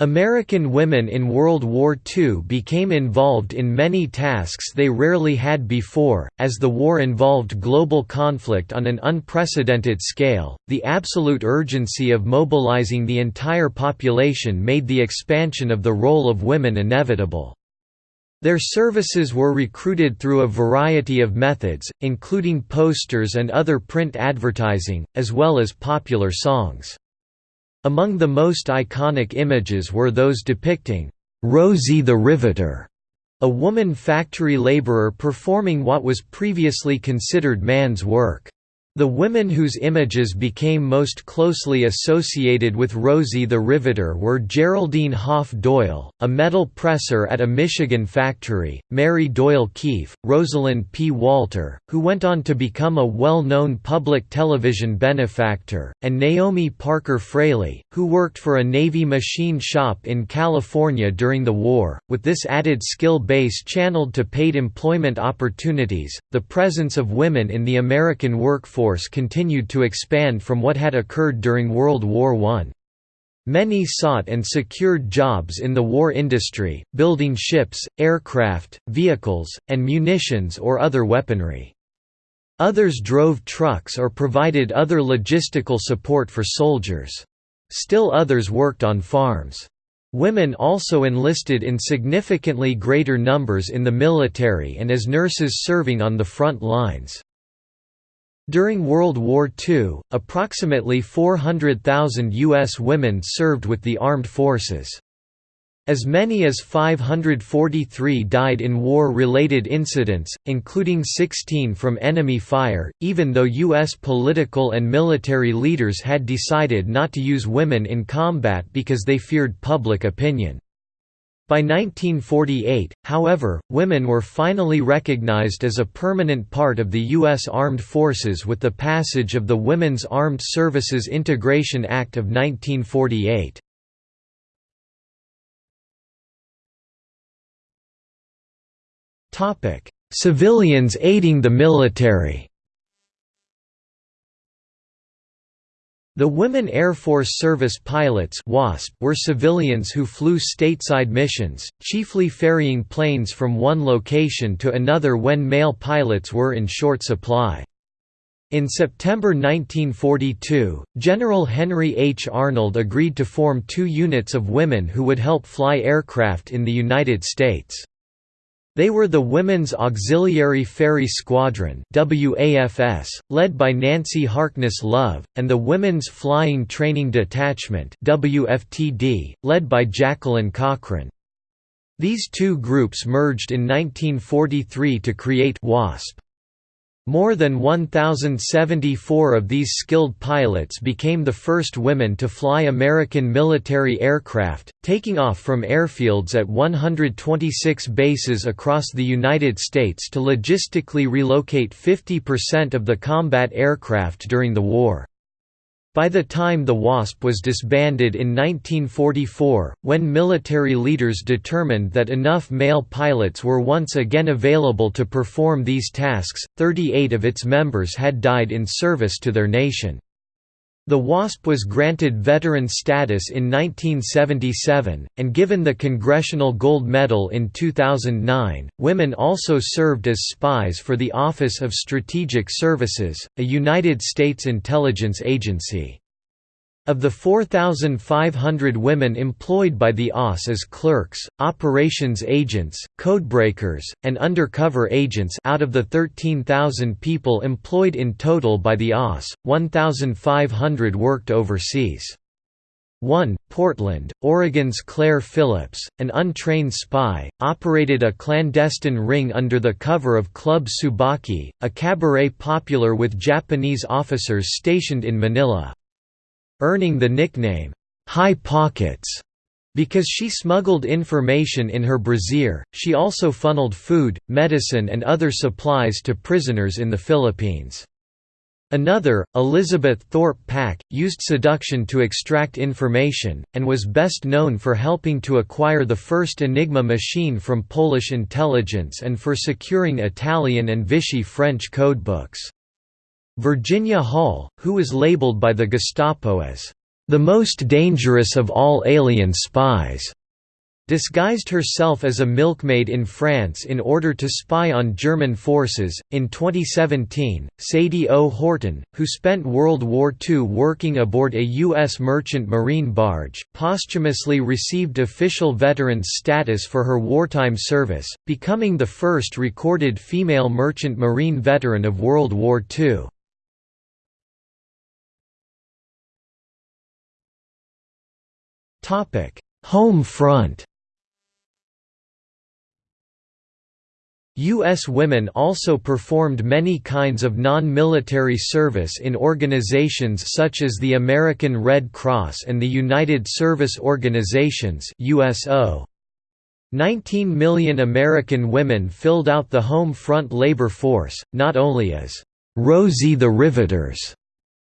American women in World War II became involved in many tasks they rarely had before, as the war involved global conflict on an unprecedented scale. The absolute urgency of mobilizing the entire population made the expansion of the role of women inevitable. Their services were recruited through a variety of methods, including posters and other print advertising, as well as popular songs. Among the most iconic images were those depicting Rosie the Riveter, a woman factory laborer performing what was previously considered man's work. The women whose images became most closely associated with Rosie the Riveter were Geraldine Hoff Doyle, a metal presser at a Michigan factory, Mary Doyle Keefe, Rosalind P. Walter, who went on to become a well-known public television benefactor, and Naomi Parker Fraley, who worked for a Navy machine shop in California during the war. With this added skill base channeled to paid employment opportunities, the presence of women in the American workforce force continued to expand from what had occurred during World War I. Many sought and secured jobs in the war industry, building ships, aircraft, vehicles, and munitions or other weaponry. Others drove trucks or provided other logistical support for soldiers. Still others worked on farms. Women also enlisted in significantly greater numbers in the military and as nurses serving on the front lines. During World War II, approximately 400,000 U.S. women served with the armed forces. As many as 543 died in war-related incidents, including 16 from enemy fire, even though U.S. political and military leaders had decided not to use women in combat because they feared public opinion. By 1948, however, women were finally recognized as a permanent part of the U.S. Armed Forces with the passage of the Women's Armed Services Integration Act of 1948. Civilians aiding the military The Women Air Force Service pilots WASP were civilians who flew stateside missions, chiefly ferrying planes from one location to another when male pilots were in short supply. In September 1942, General Henry H. Arnold agreed to form two units of women who would help fly aircraft in the United States. They were the Women's Auxiliary Ferry Squadron WAFS, led by Nancy Harkness Love, and the Women's Flying Training Detachment WFTD, led by Jacqueline Cochran. These two groups merged in 1943 to create WASP. More than 1,074 of these skilled pilots became the first women to fly American military aircraft, taking off from airfields at 126 bases across the United States to logistically relocate 50% of the combat aircraft during the war. By the time the WASP was disbanded in 1944, when military leaders determined that enough male pilots were once again available to perform these tasks, 38 of its members had died in service to their nation. The WASP was granted veteran status in 1977, and given the Congressional Gold Medal in 2009. Women also served as spies for the Office of Strategic Services, a United States intelligence agency. Of the 4,500 women employed by the OSS as clerks, operations agents, codebreakers, and undercover agents out of the 13,000 people employed in total by the OSS, 1,500 worked overseas. 1. Portland, Oregon's Claire Phillips, an untrained spy, operated a clandestine ring under the cover of Club Tsubaki, a cabaret popular with Japanese officers stationed in Manila earning the nickname, High Pockets. Because she smuggled information in her brassiere, she also funneled food, medicine and other supplies to prisoners in the Philippines. Another, Elizabeth Thorpe Pack, used seduction to extract information, and was best known for helping to acquire the first Enigma machine from Polish intelligence and for securing Italian and Vichy French codebooks. Virginia Hall, who was labeled by the Gestapo as the most dangerous of all alien spies, disguised herself as a milkmaid in France in order to spy on German forces. In 2017, Sadie O. Horton, who spent World War II working aboard a U.S. merchant marine barge, posthumously received official veteran's status for her wartime service, becoming the first recorded female merchant marine veteran of World War II. Home front U.S. women also performed many kinds of non-military service in organizations such as the American Red Cross and the United Service Organizations USO. 19 million American women filled out the home front labor force, not only as «Rosie the Riveters»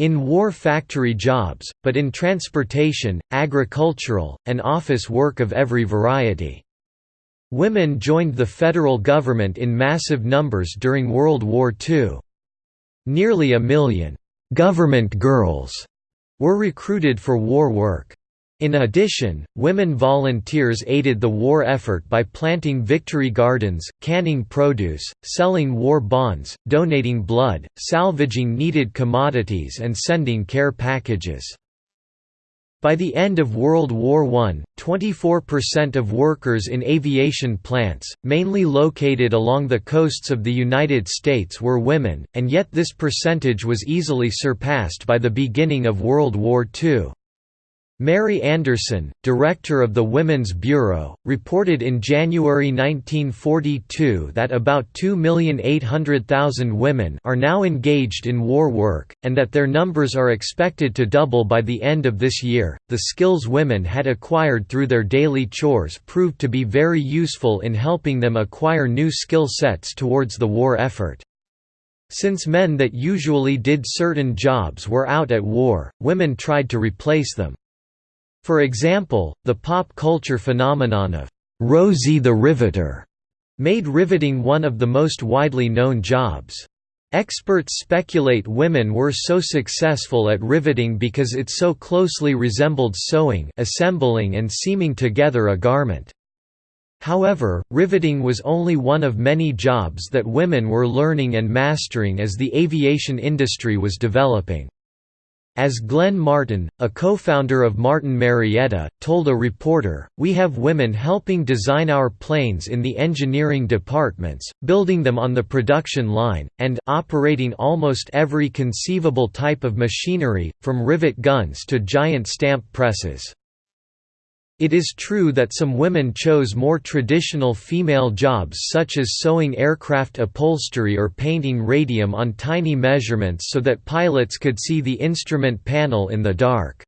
in war factory jobs, but in transportation, agricultural, and office work of every variety. Women joined the federal government in massive numbers during World War II. Nearly a million «government girls» were recruited for war work. In addition, women volunteers aided the war effort by planting victory gardens, canning produce, selling war bonds, donating blood, salvaging needed commodities and sending care packages. By the end of World War I, 24% of workers in aviation plants, mainly located along the coasts of the United States were women, and yet this percentage was easily surpassed by the beginning of World War II. Mary Anderson, director of the Women's Bureau, reported in January 1942 that about 2,800,000 women are now engaged in war work, and that their numbers are expected to double by the end of this year. The skills women had acquired through their daily chores proved to be very useful in helping them acquire new skill sets towards the war effort. Since men that usually did certain jobs were out at war, women tried to replace them. For example, the pop culture phenomenon of Rosie the Riveter made riveting one of the most widely known jobs. Experts speculate women were so successful at riveting because it so closely resembled sewing assembling and seaming together a garment. However, riveting was only one of many jobs that women were learning and mastering as the aviation industry was developing. As Glenn Martin, a co-founder of Martin Marietta, told a reporter, we have women helping design our planes in the engineering departments, building them on the production line, and operating almost every conceivable type of machinery, from rivet guns to giant stamp presses. It is true that some women chose more traditional female jobs such as sewing aircraft upholstery or painting radium on tiny measurements so that pilots could see the instrument panel in the dark.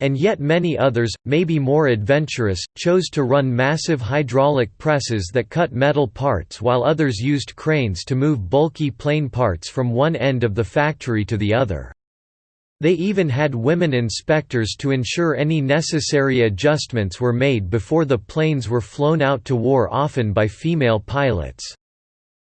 And yet many others, maybe more adventurous, chose to run massive hydraulic presses that cut metal parts while others used cranes to move bulky plane parts from one end of the factory to the other. They even had women inspectors to ensure any necessary adjustments were made before the planes were flown out to war often by female pilots.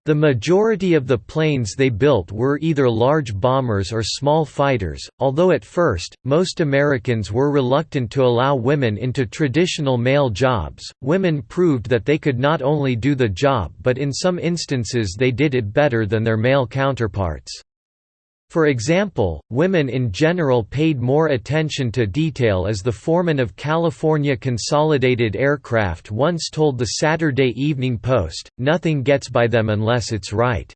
The majority of the planes they built were either large bombers or small fighters, although at first, most Americans were reluctant to allow women into traditional male jobs. Women proved that they could not only do the job but in some instances they did it better than their male counterparts. For example, women in general paid more attention to detail as the foreman of California Consolidated Aircraft once told the Saturday Evening Post, nothing gets by them unless it's right.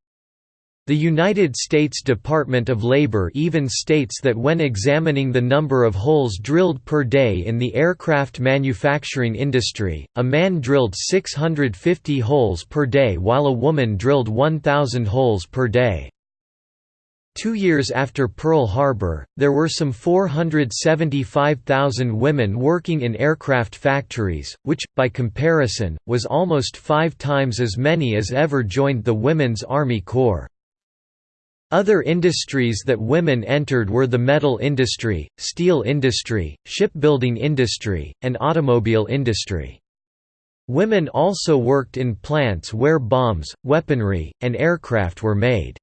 The United States Department of Labor even states that when examining the number of holes drilled per day in the aircraft manufacturing industry, a man drilled 650 holes per day while a woman drilled 1,000 holes per day. Two years after Pearl Harbor, there were some 475,000 women working in aircraft factories, which, by comparison, was almost five times as many as ever joined the Women's Army Corps. Other industries that women entered were the metal industry, steel industry, shipbuilding industry, and automobile industry. Women also worked in plants where bombs, weaponry, and aircraft were made.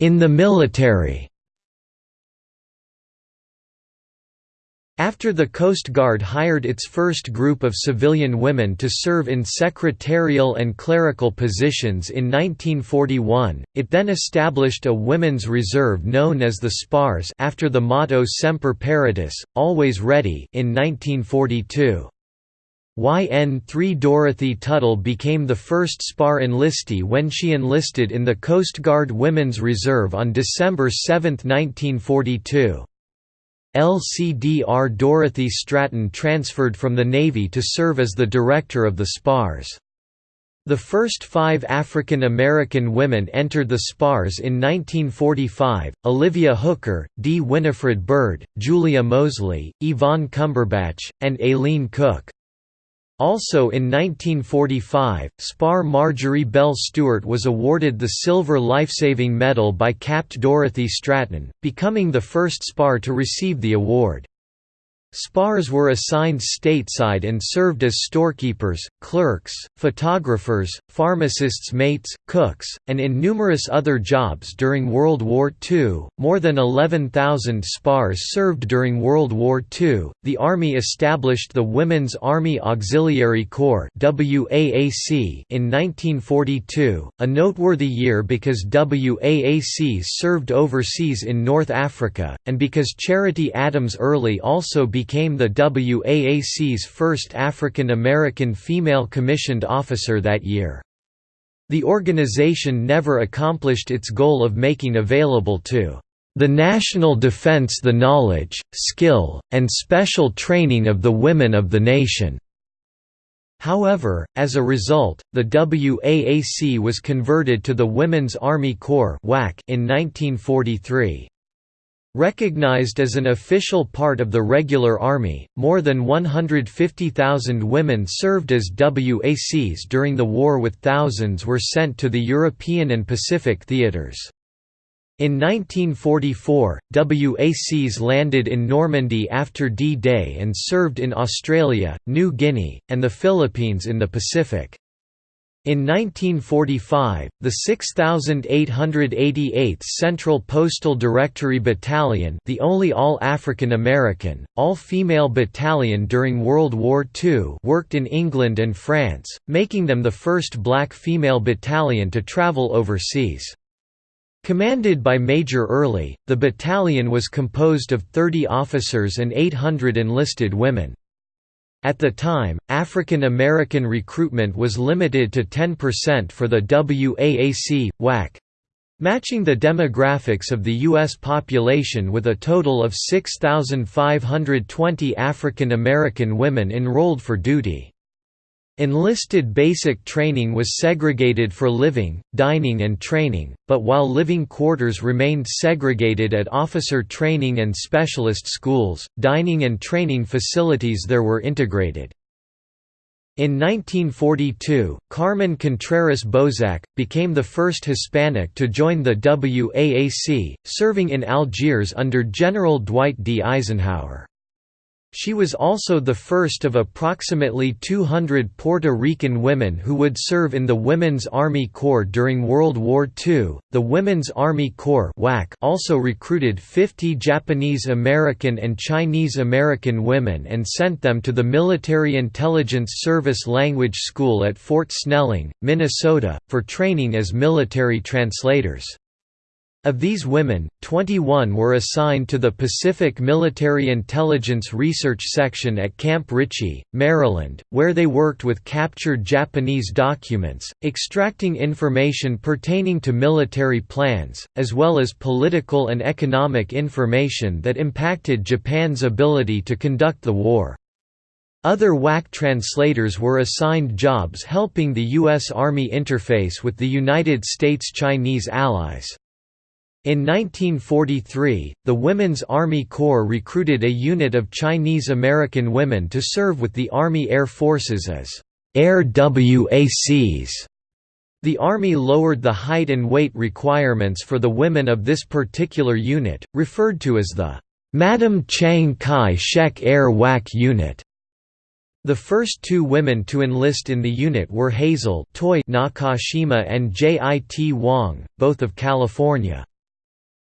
In the military After the Coast Guard hired its first group of civilian women to serve in secretarial and clerical positions in 1941, it then established a women's reserve known as the SPARS after the motto Semper Paratus, always ready in 1942. YN-3 Dorothy Tuttle became the first SPAR enlistee when she enlisted in the Coast Guard Women's Reserve on December 7, 1942. LCDR Dorothy Stratton transferred from the Navy to serve as the director of the SPARS. The first five African American women entered the SPARS in 1945, Olivia Hooker, D. Winifred Byrd, Julia Mosley, Yvonne Cumberbatch, and Aileen Cooke. Also in 1945, Spar Marjorie Bell Stewart was awarded the Silver Lifesaving Medal by Capt. Dorothy Stratton, becoming the first Spar to receive the award. Spars were assigned stateside and served as storekeepers, clerks, photographers, pharmacists' mates, cooks, and in numerous other jobs during World War II. More than 11,000 Spars served during World War II. The Army established the Women's Army Auxiliary Corps (WAAC) in 1942, a noteworthy year because WAAC served overseas in North Africa, and because Charity Adams Early also became became the WAAC's first African American female commissioned officer that year. The organization never accomplished its goal of making available to the national defense the knowledge, skill, and special training of the women of the nation." However, as a result, the WAAC was converted to the Women's Army Corps in 1943. Recognized as an official part of the regular army, more than 150,000 women served as WACs during the war with thousands were sent to the European and Pacific theaters. In 1944, WACs landed in Normandy after D-Day and served in Australia, New Guinea, and the Philippines in the Pacific. In 1945, the 6888th Central Postal Directory Battalion the only all-African American, all-female battalion during World War II worked in England and France, making them the first black female battalion to travel overseas. Commanded by Major Early, the battalion was composed of 30 officers and 800 enlisted women. At the time, African American recruitment was limited to 10% for the WAAC, WAC matching the demographics of the U.S. population with a total of 6,520 African American women enrolled for duty. Enlisted basic training was segregated for living, dining and training, but while living quarters remained segregated at officer training and specialist schools, dining and training facilities there were integrated. In 1942, Carmen Contreras Bozak, became the first Hispanic to join the WAAC, serving in Algiers under General Dwight D. Eisenhower. She was also the first of approximately 200 Puerto Rican women who would serve in the Women's Army Corps during World War II. The Women's Army Corps also recruited 50 Japanese American and Chinese American women and sent them to the Military Intelligence Service Language School at Fort Snelling, Minnesota, for training as military translators. Of these women, 21 were assigned to the Pacific Military Intelligence Research Section at Camp Ritchie, Maryland, where they worked with captured Japanese documents, extracting information pertaining to military plans, as well as political and economic information that impacted Japan's ability to conduct the war. Other WAC translators were assigned jobs helping the U.S. Army interface with the United States Chinese allies. In 1943, the Women's Army Corps recruited a unit of Chinese American women to serve with the Army Air Forces as Air WACs. The Army lowered the height and weight requirements for the women of this particular unit, referred to as the Madam Chiang Kai-shek Air WAC Unit. The first two women to enlist in the unit were Hazel Toy Nakashima and J.I.T. Wong, both of California.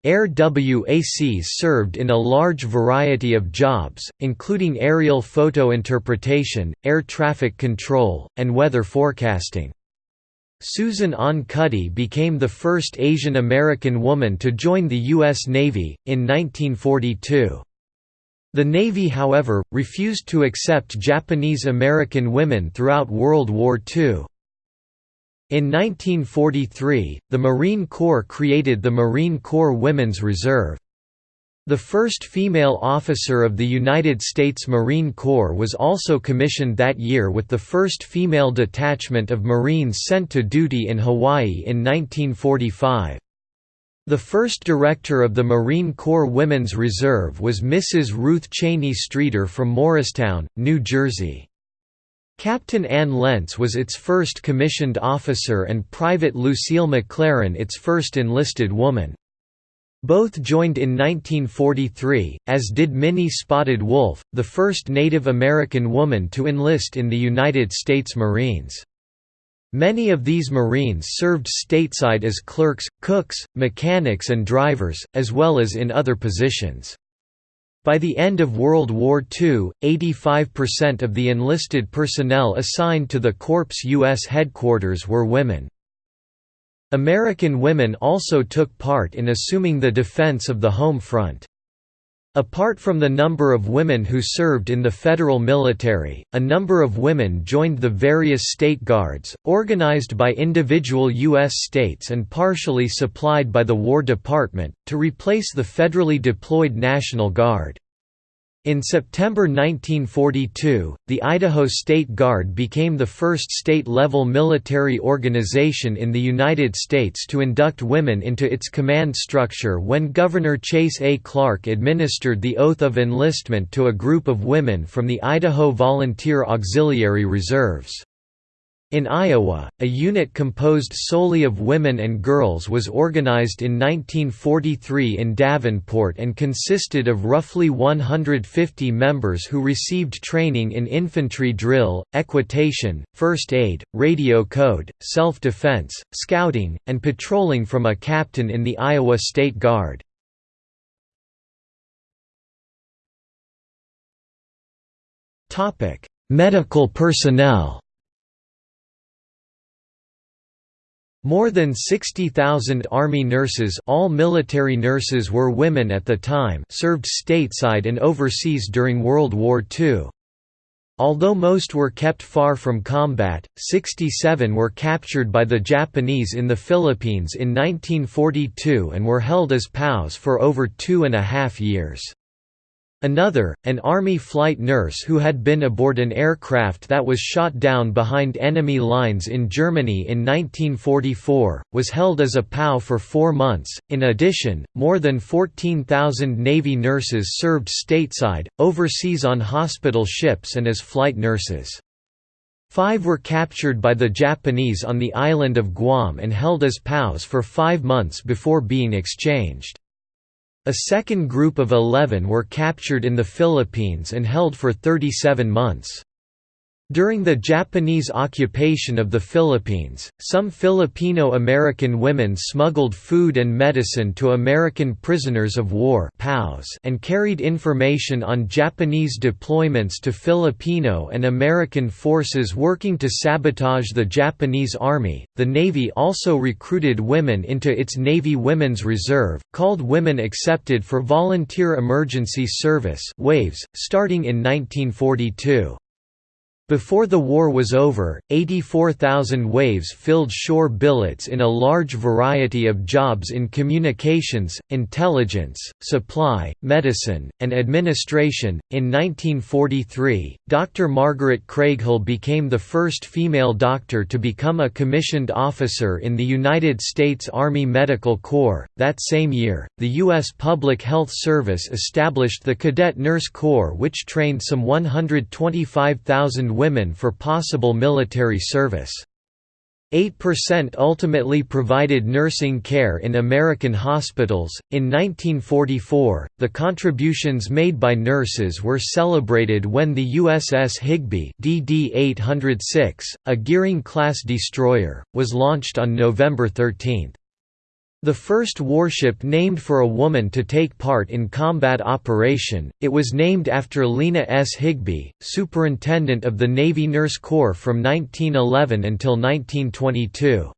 Air WACs served in a large variety of jobs, including aerial photo interpretation, air traffic control, and weather forecasting. Susan Ahn Cuddy became the first Asian American woman to join the U.S. Navy, in 1942. The Navy however, refused to accept Japanese American women throughout World War II. In 1943, the Marine Corps created the Marine Corps Women's Reserve. The first female officer of the United States Marine Corps was also commissioned that year with the first female detachment of Marines sent to duty in Hawaii in 1945. The first director of the Marine Corps Women's Reserve was Mrs. Ruth Cheney Streeter from Morristown, New Jersey. Captain Anne Lentz was its first commissioned officer and Private Lucille McLaren its first enlisted woman. Both joined in 1943, as did Minnie Spotted Wolf, the first Native American woman to enlist in the United States Marines. Many of these Marines served stateside as clerks, cooks, mechanics and drivers, as well as in other positions. By the end of World War II, 85% of the enlisted personnel assigned to the Corps' U.S. headquarters were women. American women also took part in assuming the defense of the home front. Apart from the number of women who served in the federal military, a number of women joined the various state guards, organized by individual U.S. states and partially supplied by the War Department, to replace the federally deployed National Guard. In September 1942, the Idaho State Guard became the first state-level military organization in the United States to induct women into its command structure when Governor Chase A. Clark administered the oath of enlistment to a group of women from the Idaho Volunteer Auxiliary Reserves. In Iowa, a unit composed solely of women and girls was organized in 1943 in Davenport and consisted of roughly 150 members who received training in infantry drill, equitation, first aid, radio code, self-defense, scouting, and patrolling from a captain in the Iowa State Guard. Medical personnel More than 60,000 Army nurses all military nurses were women at the time served stateside and overseas during World War II. Although most were kept far from combat, 67 were captured by the Japanese in the Philippines in 1942 and were held as POWs for over two and a half years. Another, an Army flight nurse who had been aboard an aircraft that was shot down behind enemy lines in Germany in 1944, was held as a POW for four months. In addition, more than 14,000 Navy nurses served stateside, overseas on hospital ships and as flight nurses. Five were captured by the Japanese on the island of Guam and held as POWs for five months before being exchanged. A second group of 11 were captured in the Philippines and held for 37 months. During the Japanese occupation of the Philippines, some Filipino-American women smuggled food and medicine to American prisoners of war and carried information on Japanese deployments to Filipino and American forces working to sabotage the Japanese Army. The Navy also recruited women into its Navy Women's Reserve, called Women Accepted for Volunteer Emergency Service (WAVES), starting in 1942. Before the war was over, 84,000 waves filled shore billets in a large variety of jobs in communications, intelligence, supply, medicine, and administration. In 1943, Dr. Margaret Craighill became the first female doctor to become a commissioned officer in the United States Army Medical Corps. That same year, the U.S. Public Health Service established the Cadet Nurse Corps, which trained some 125,000 women for possible military service. 8% ultimately provided nursing care in American hospitals. In 1944, the contributions made by nurses were celebrated when the USS Higbee DD 806, a Gearing class destroyer, was launched on November 13. The first warship named for a woman to take part in combat operation, it was named after Lena S. Higbee, superintendent of the Navy Nurse Corps from 1911 until 1922.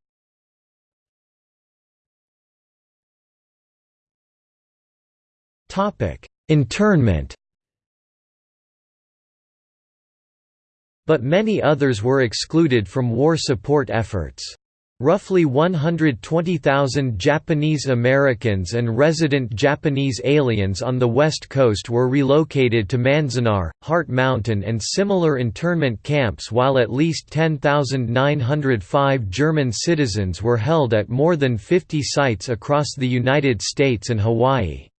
Internment But many others were excluded from war support efforts. Roughly 120,000 Japanese Americans and resident Japanese aliens on the West Coast were relocated to Manzanar, Heart Mountain and similar internment camps while at least 10,905 German citizens were held at more than 50 sites across the United States and Hawaii.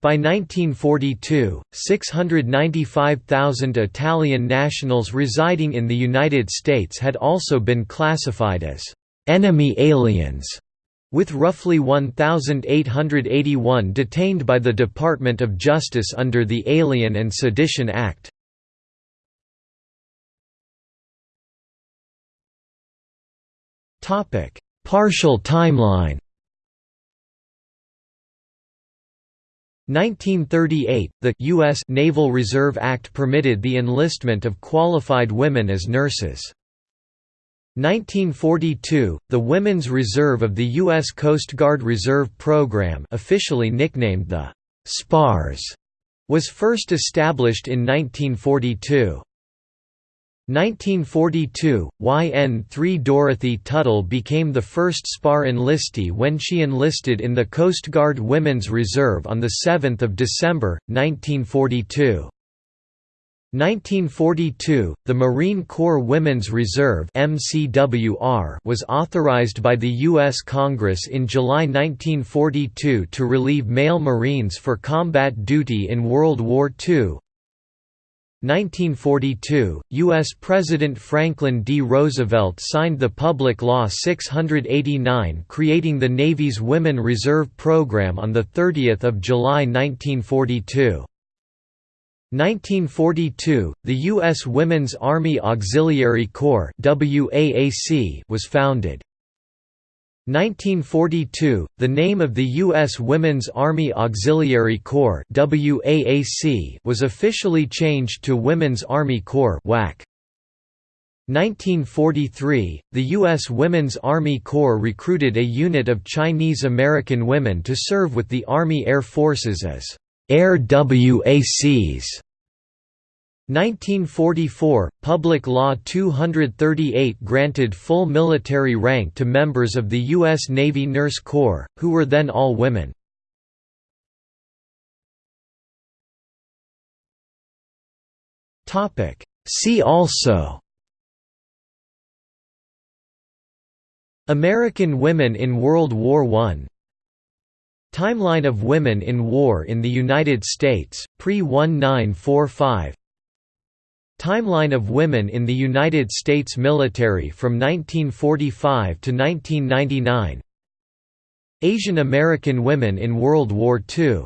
By 1942, 695,000 Italian nationals residing in the United States had also been classified as «enemy aliens», with roughly 1,881 detained by the Department of Justice under the Alien and Sedition Act. Partial timeline 1938, the U.S. Naval Reserve Act permitted the enlistment of qualified women as nurses. 1942, the Women's Reserve of the U.S. Coast Guard Reserve Program officially nicknamed the SPARS was first established in 1942. 1942, YN3 Dorothy Tuttle became the first SPAR enlistee when she enlisted in the Coast Guard Women's Reserve on 7 December, 1942. 1942, the Marine Corps Women's Reserve was authorized by the U.S. Congress in July 1942 to relieve male Marines for combat duty in World War II, 1942, U.S. President Franklin D. Roosevelt signed the Public Law 689 creating the Navy's Women Reserve Program on 30 July 1942. 1942, the U.S. Women's Army Auxiliary Corps was founded. 1942, the name of the U.S. Women's Army Auxiliary Corps was officially changed to Women's Army Corps 1943, the U.S. Women's Army Corps recruited a unit of Chinese American women to serve with the Army Air Forces as Air WACs. 1944, Public Law 238 granted full military rank to members of the U.S. Navy Nurse Corps, who were then all women. See also American women in World War I Timeline of women in war in the United States, pre-1945 Timeline of women in the United States military from 1945 to 1999 Asian American women in World War II